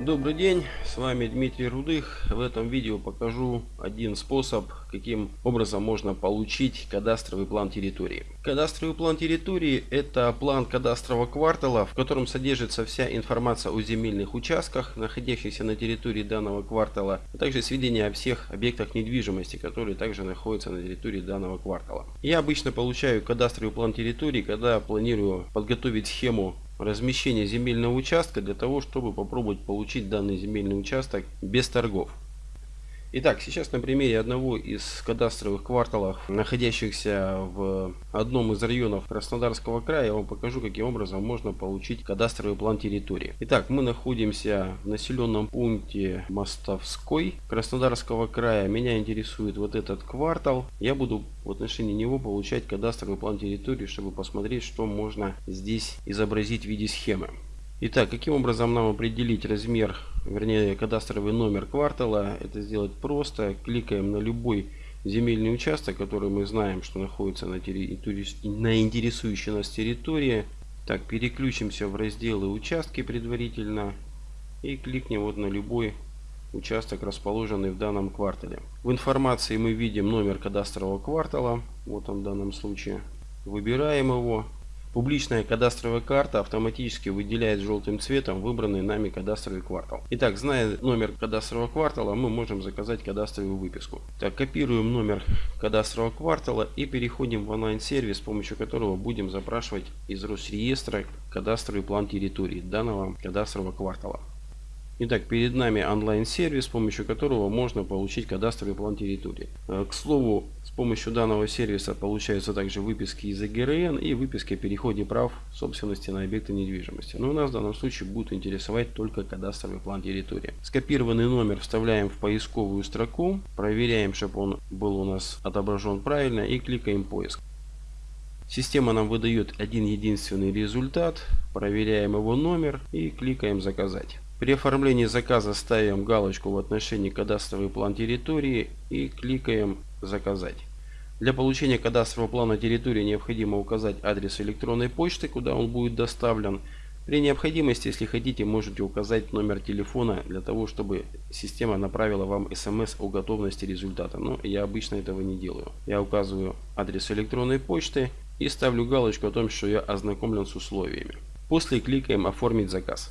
Добрый день, с вами Дмитрий Рудых. В этом видео покажу один способ, каким образом можно получить кадастровый план территории. Кадастровый план территории – это план кадастрового квартала, в котором содержится вся информация о земельных участках, находящихся на территории данного квартала, а также сведения о всех объектах недвижимости, которые также находятся на территории данного квартала. Я обычно получаю кадастровый план территории, когда планирую подготовить схему размещения земельного участка для того, чтобы попробовать получить данный земельный участок без торгов. Итак, сейчас на примере одного из кадастровых кварталов, находящихся в одном из районов Краснодарского края, я вам покажу, каким образом можно получить кадастровый план территории. Итак, мы находимся в населенном пункте Мостовской Краснодарского края. Меня интересует вот этот квартал. Я буду в отношении него получать кадастровый план территории, чтобы посмотреть, что можно здесь изобразить в виде схемы. Итак, каким образом нам определить размер, вернее кадастровый номер квартала? Это сделать просто. Кликаем на любой земельный участок, который мы знаем, что находится на, территории, на интересующей нас территории. Так, переключимся в разделы участки предварительно и кликнем вот на любой участок, расположенный в данном квартале. В информации мы видим номер кадастрового квартала, вот он в данном случае. Выбираем его, Публичная кадастровая карта автоматически выделяет желтым цветом выбранный нами кадастровый квартал. Итак, зная номер кадастрового квартала, мы можем заказать кадастровую выписку. Так, копируем номер кадастрового квартала и переходим в онлайн-сервис, с помощью которого будем запрашивать из Росреестра кадастровый план территории данного кадастрового квартала. Итак, перед нами онлайн-сервис, с помощью которого можно получить кадастровый план территории. Э, к слову, с помощью данного сервиса получаются также выписки из АГРН и выписки о переходе прав собственности на объекты недвижимости. Но у нас в данном случае будет интересовать только кадастровый план территории. Скопированный номер вставляем в поисковую строку, проверяем, чтобы он был у нас отображен правильно и кликаем поиск. Система нам выдает один единственный результат, проверяем его номер и кликаем заказать. При оформлении заказа ставим галочку в отношении кадастровый план территории и кликаем «Заказать». Для получения кадастрового плана территории необходимо указать адрес электронной почты, куда он будет доставлен. При необходимости, если хотите, можете указать номер телефона для того, чтобы система направила вам смс о готовности результата. Но я обычно этого не делаю. Я указываю адрес электронной почты и ставлю галочку о том, что я ознакомлен с условиями. После кликаем «Оформить заказ».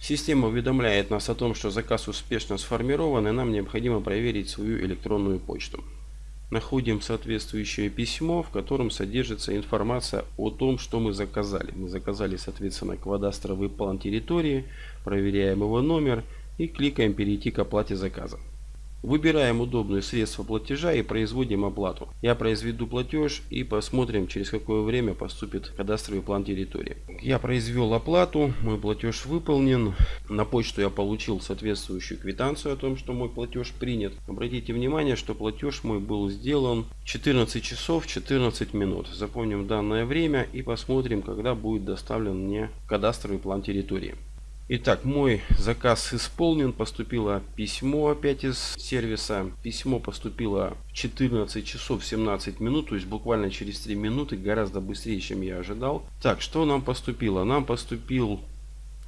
Система уведомляет нас о том, что заказ успешно сформирован и нам необходимо проверить свою электронную почту. Находим соответствующее письмо, в котором содержится информация о том, что мы заказали. Мы заказали, соответственно, квадастровый план территории, проверяем его номер и кликаем «Перейти к оплате заказа». Выбираем удобное средство платежа и производим оплату. Я произведу платеж и посмотрим через какое время поступит кадастровый план территории. Я произвел оплату, мой платеж выполнен. На почту я получил соответствующую квитанцию о том, что мой платеж принят. Обратите внимание, что платеж мой был сделан 14 часов 14 минут. Запомним данное время и посмотрим, когда будет доставлен мне кадастровый план территории. Итак, мой заказ исполнен. Поступило письмо опять из сервиса. Письмо поступило в 14 часов 17 минут, то есть буквально через 3 минуты, гораздо быстрее, чем я ожидал. Так, что нам поступило? Нам поступил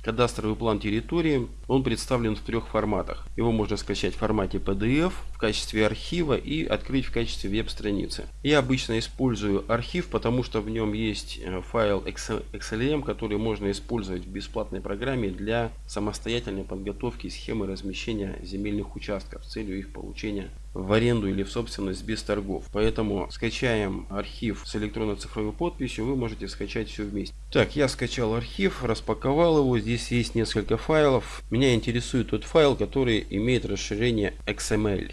Кадастровый план территории, он представлен в трех форматах. Его можно скачать в формате PDF, в качестве архива и открыть в качестве веб-страницы. Я обычно использую архив, потому что в нем есть э, файл XLM, который можно использовать в бесплатной программе для самостоятельной подготовки схемы размещения земельных участков с целью их получения в аренду или в собственность без торгов. Поэтому скачаем архив с электронно-цифровой подписью, вы можете скачать все вместе. Так, я скачал архив, распаковал его. Здесь есть несколько файлов. Меня интересует тот файл, который имеет расширение XML.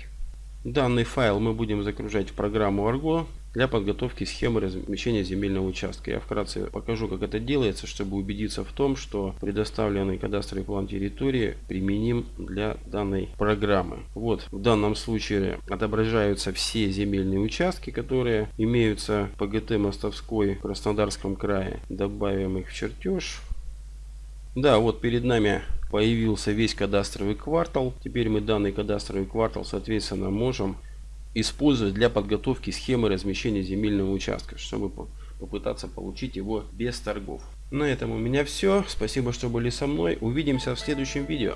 Данный файл мы будем загружать в программу Argo для подготовки схемы размещения земельного участка. Я вкратце покажу, как это делается, чтобы убедиться в том, что предоставленный кадастровый план территории применим для данной программы. Вот в данном случае отображаются все земельные участки, которые имеются по ГТ Мостовской в Краснодарском крае. Добавим их в чертеж. Да, вот перед нами появился весь кадастровый квартал. Теперь мы данный кадастровый квартал, соответственно, можем использовать для подготовки схемы размещения земельного участка, чтобы попытаться получить его без торгов. На этом у меня все. Спасибо, что были со мной. Увидимся в следующем видео.